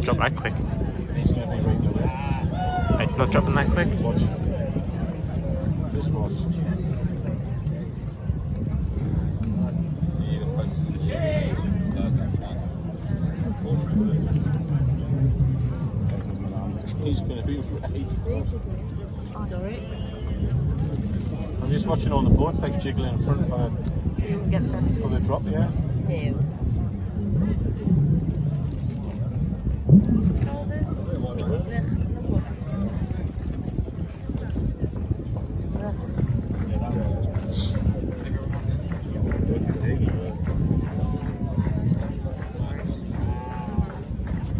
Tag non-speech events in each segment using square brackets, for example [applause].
it's going to drop that quick. He's going to be right in. It's not dropping that quick. Watch. This boat. He's going to be right. Sorry. I'm just watching all the boats like jiggling in front of uh, So you can get the best for the drop, yeah. view.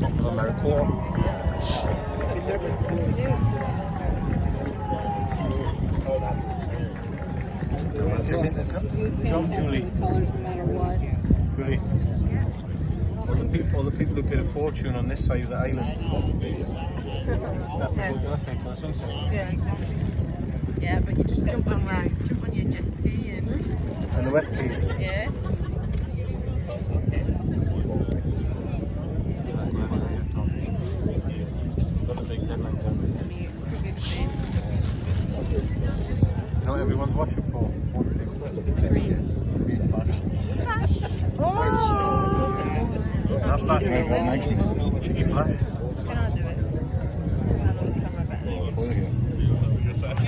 Top of America. Just hit the drop, drop Julie. Colours no matter what. Julie. All the people, all the people who paid a fortune on this side of the island. That's the boat, that's for the sunset. Yeah. Yeah, but you just Jump jump on on, rice. jump on your jet ski and And the West Keys. yeah. Got a big headline down You know what everyone's watching for? One thing. Green flash. Not flash. Cheeky flash. Can I do it? Is that on the camera better?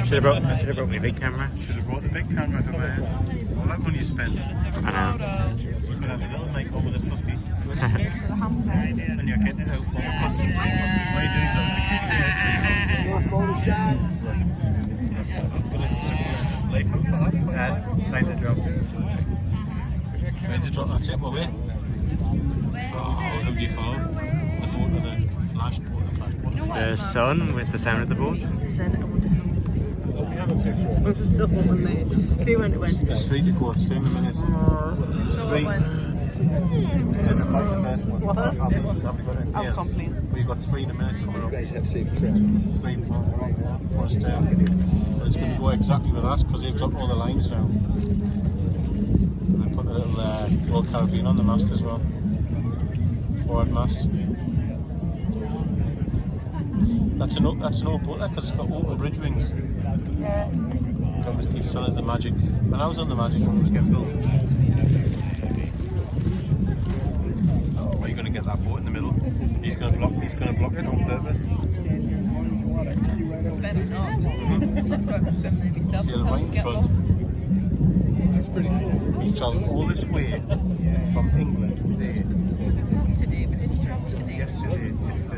Should have brought, should have brought my big camera. Should have brought the big camera to my All that money you spent. I know. You could have the little mic on with the fluffy. For the hamster. And you're getting it out for the customs. What are you doing? You've got a security selection. More Photoshop. Life out for that. 25. Time to drop. Ready to drop that tip, we're Oh, who do you follow? The boat or the flash boat, the flash boat? The sun with the sound of the boat. Said it would help. So it was the one there. Went, go. It's just about the first one. It I'll here. complain. We've got three in a minute coming You guys have travels. Three. But it's going to go exactly with that because they've dropped all the lines now. They put a little uh, Caribbean on the mast as well. Forward mast. That's an, o- that's an old boat there because it's got open bridge wings. Yeah. Don't just keep selling us the Magic. When I was on the Magic when it was getting built. Oh, Are you going to get that boat in the middle? He's going to block. He's going to block it on purpose. Better not. I've got to swim there myself See the until I right get front? lost. We travelled all this way from England today. Not today, we didn't travel today. Yesterday, just to.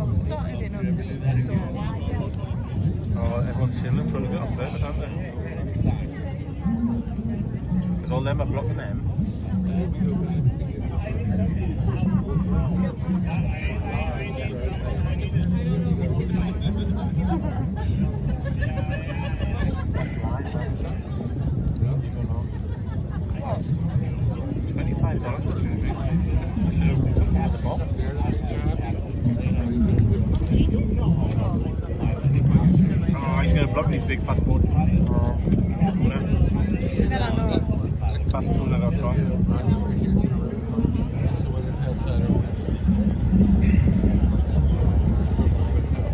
I was started in on the so Oh, everyone's sitting in front of it on purpose, aren't they? Because all them are blocking them lies, that. You don't know. what? Twenty-five dollars for two drinks. I should have took one of the box. Oh, he's going to block these big fast boat. Oh, tuna. Fast tuna I've got.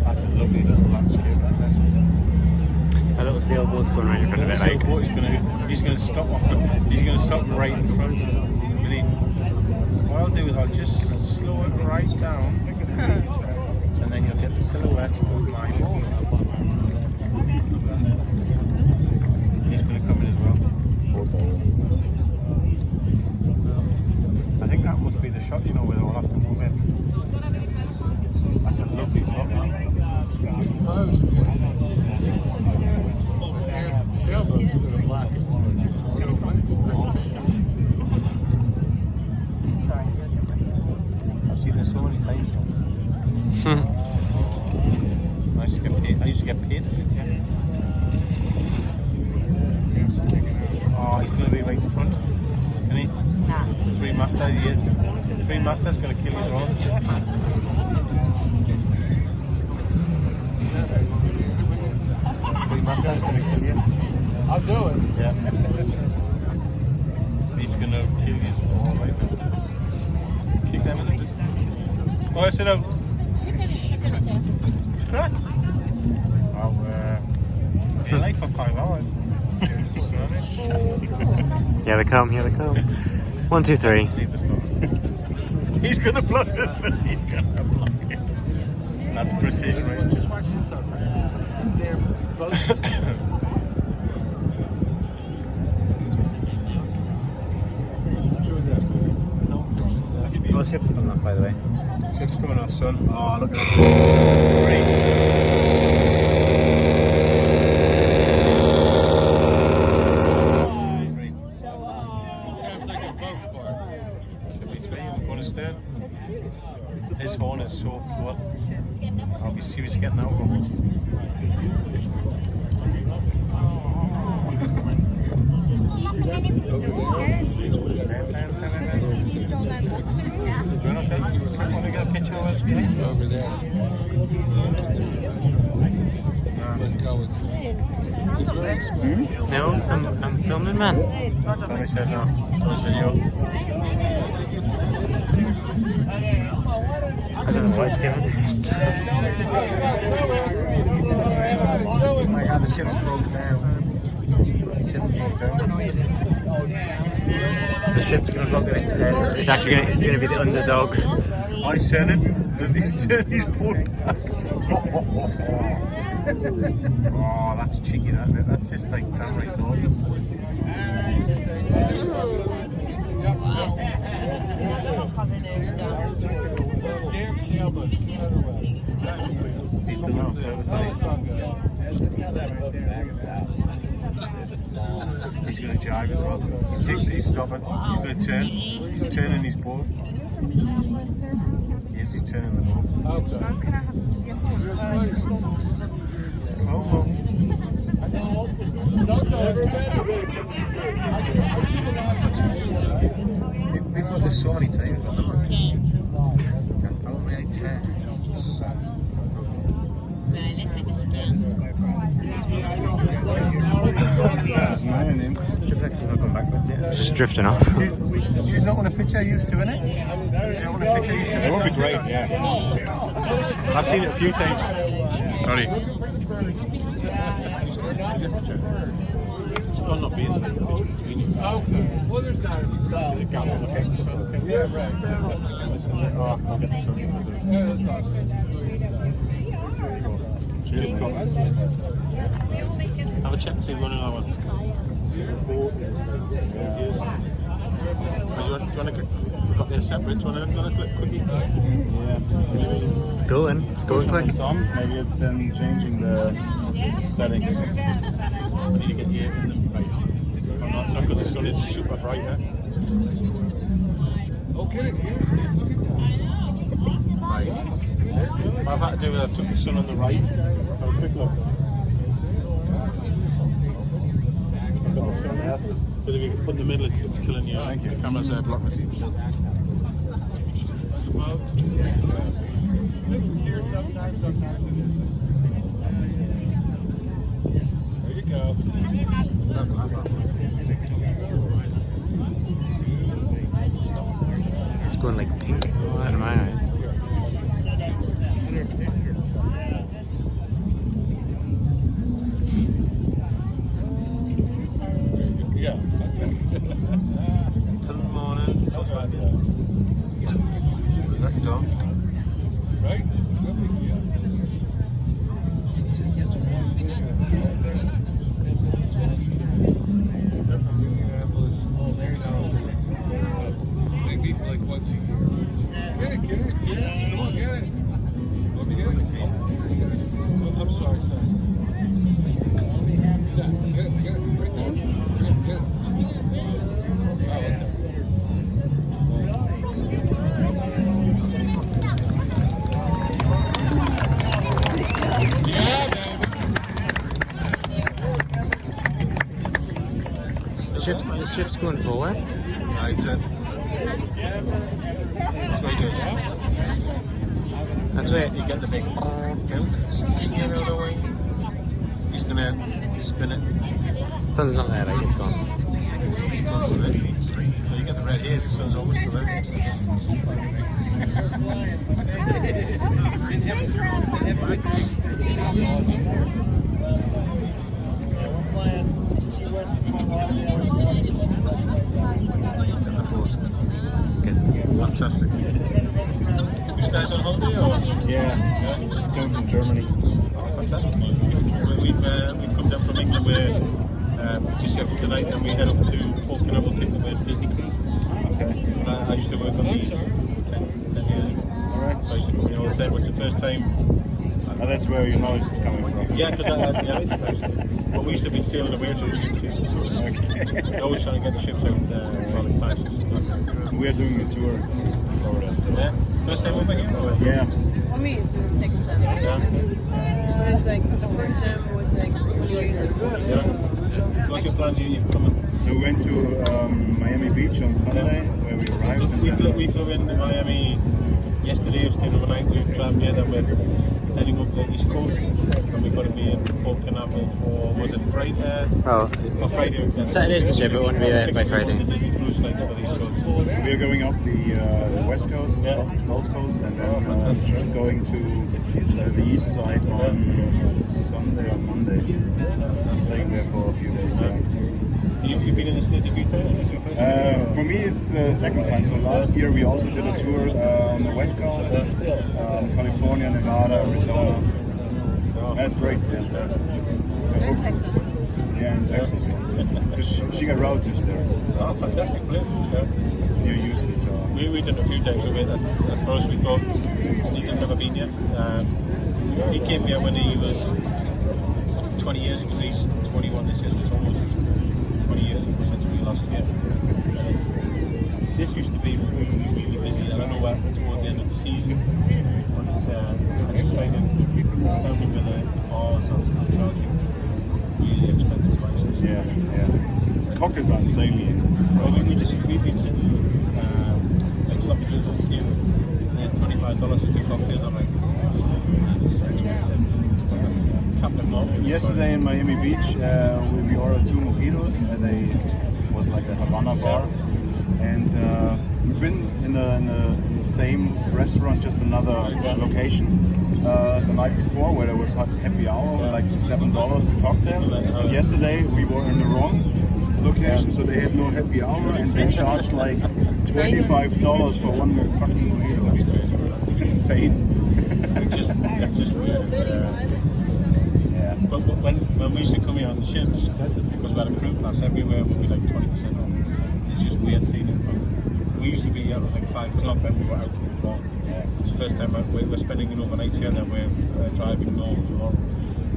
That's a lovely little landscape. A little sailboat's going right in front of it, like. Sailboat, he's gonna he's gonna stop he's gonna stop right in front. And he, what I'll do is I'll just slow it right down [laughs] and then you'll get the silhouette of my boat. He's gonna come in as well. I think that must be the shot, you know, where they'll have to move in. That's a lovely shot. First. Sailboats are gonna block it. I've seen this so many times. I used to get paid. I used to get paid to sit here. Oh, he's going to be right in front, isn't he? Nah. Three master, he is. Three master's going to kill you as well. Three master's gonna kill you. I'll do it. Yeah. He's gonna kill you all right now. Kick them in the distance. Oh, I said, um, Right. I'll uh, be late for five hours. You know what I mean? Here they come, here they come. One, two, three. See the stuff. He's gonna block us. [laughs] He's gonna block it. That's precision, right? Just watch this stuff. Damn boat. Enjoy. Oh, ship's coming up, by the way. Ship's coming off, son. Oh, look at that. [laughs] Sounds like a boat fart. Should be three one. His horn is so cool. I'll be serious getting out of. Do you want to take, want to get a picture of us? Over there. Let's No, I'm, I'm filming, man. Said no. This video. I don't know what it's doing. Oh my god, the ship's broke down. Ship's broke down. The ship's gonna block it instead. It's actually gonna, it's gonna be the underdog. I said it, and he's turned his boat back. oh, that's cheeky, that isn't it? That's just like downright naughty. Damn sailboat. Get out of the way. He's? He's going to jive as well. He's, taking, he's stopping. He's going to turn. He's turning his board. Yes, he's turning the boat. Okay. Uh, just. Slow mo. We've got this so many times. haven't we? Got so many times. Ship's actually not going backwards yet. It's just drifting off. Do you, do you not want a picture used to in it? Do you want a picture used to it? That would be great, yeah. I've seen it a few times. Sorry. It's gone not being there. between Well, there's not any There's a gap on the pic, so okay. Yeah, right. Listen, oh, I'll get the sun. Yeah, that's awesome. Cheers, Thomas. Have a check and see if we've got another one. Do you want, do you want to, we've got their separate, do you want another clip quickie? Yeah. It's going. It's going quick. Some, maybe it's them changing the settings. So you get the in the right. No, it's not because the sun is super bright, eh? Okay, yeah. Look at that. Right. What I've had to do is I've took the sun on the right. Have a quick look. I've got the sun. But if you put in the middle, it's, it's killing you. Thank you. The camera's uh, blocking it. This is here sometimes, sometimes it isn't. There you go. Going like pink out of my eye. Ship's, the ship's going forward. Right, then. So he does. That's it. You get the big. Get, get the way. he's gonna spin it. Sun's not there, like it's gone. He's gone to it. Well, you get the red haze, the sun's always still [laughs] [laughs] out. Fantastic. You guys on holiday or? Yeah, Germany. Fantastic. We- We've, uh, we've come down from England. We're uh, just here for tonight and we head up to Port Canaveral Pick with Disney Cruise. Okay. I, I used to work on these 10, 10 years ago. Alright. So I used to come in all the time, but the first time, Oh, that's where your knowledge is coming from. yeah, because I had the ice actually. But we used to be sailing away to the ships. Okay. [laughs] Always trying to get the ships out uh, for like five, we are doing a tour in Florida, so. Yeah. First time over here? Or? Yeah. For me, it's the second time. Yeah. But it's like the first time was like when you were in yeah. What's your plans? You, you're coming? So we went to um, Miami Beach on Sunday, where we arrived. We then- flew, we flew into Miami yesterday, stayed overnight, we traveled here, then we're heading up the east coast, and we've got to be in Port Canaveral for, was it Friday? Oh, Or Friday. yeah. Saturday's the ship, it won't be there by Picking up Friday. The Disney cruise lines for these shows. We are going up the uh, west coast, Yeah. Gulf Coast, and Oh, then uh, fantastic. going to uh, the east side on Sunday or Monday. Staying there for a few days. Yeah. You, you've been in the States a few times, is this your first time? Uh, for me, it's uh, second time. So last year we also did a tour uh, on the west coast, um, California, Nevada, Arizona. That's great. Yeah, in Texas. yeah in Texas. Yeah. 'Cause she, she got relatives there Oh, fantastic place. Yeah. near Houston, so We, we did a few times with it. At, at first we thought he's never been here. Um, he came here when he was 20 years ago. He's 21 this year, so it's almost 20 years since we last year. Uh, this used to be really, really busy. I don't know what towards the end of the season. But uh, I just find it astounding with the bars and charging really expensive prices. yeah, yeah. Cockers are insanely Well, we, we just we've been sitting um, like sloppy joe on queue. and then twenty five dollars for two cocktails. I'm like, that's expensive. That's Captain Morgan. Yesterday in Miami Beach, uh, we, ordered two mojitos at a was like a Havana bar, and uh, we've been in the, in, the, in the same restaurant, just another location, uh, the night before where there was ha- happy hour, like seven dollars a cocktail. And yesterday we were in the wrong location, so they had no happy hour, and they charged like twenty five dollars for one fucking mojito. It's insane. It's just it's just weird. It's, uh, Yeah. but but when when we used to come here on the ships, because we had a crew pass everywhere would be like twenty percent off. It's just weird seeing it from. We used to be out at like five o'clock and we were out from the floor. Yeah. It's the first time I- we're, we're spending an overnight here, and then we're uh, driving north tomorrow.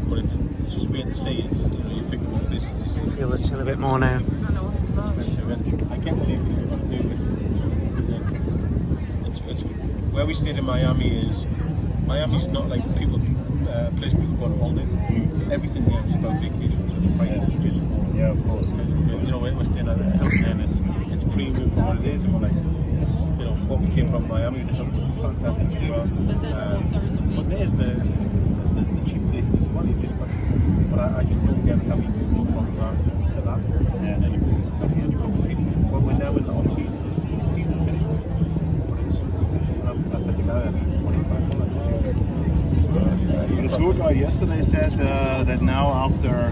But it's, it's just weird to see. It's you pick up this. It's feel the chill a bit more now. I can't believe what you're going to do. It's, it's, it's, it's where we stayed in Miami is Miami's not like people uh, place people go on holiday. Everything there is about vacation, so the prices are just more. Yeah, of course. You know, we're we're staying at a Hilton and it's it's premium for what it is, and we're like, you know, what we came from Miami, the Hilton was fantastic as well. Um, but there's the, the, the cheap places as well. You just got, but I, I just don't get how you can go from that to that. And then you go, especially when you go to season. Well, we're now in the off season. It's, the season's finished. But it's, um, I said the guy at twenty-five The yesterday said uh, that now after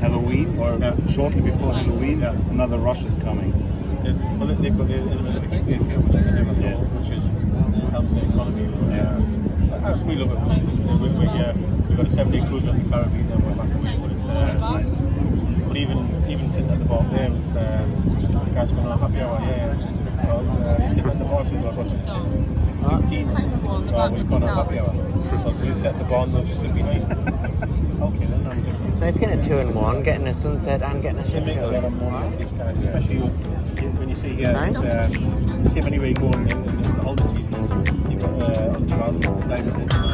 Halloween or Yeah. shortly before Halloween, Yeah. another rush is coming. There's, well, they've got the Olympic Games here, which which is helps the economy. Yeah. Uh, we love it. So we, we, uh, we've got a seven-day cruise on the Caribbean, then we're back away. But it's, uh, That's nice. But even even sitting at the bar there, it's uh, just the guys going on a happy hour. Yeah, yeah. Well, uh, you sit at the bar, so we've got 15. Oh, we've got a happy. So we sit the bar and they'll just sit behind. Okay, then I'm doing So it's getting a two in one, getting a sunset and getting a they ship show. lot of money off these guys, especially when you see here. Nice. It's, uh, you see if anywhere you go in, in, in all the seasons, you've got uh, Diamond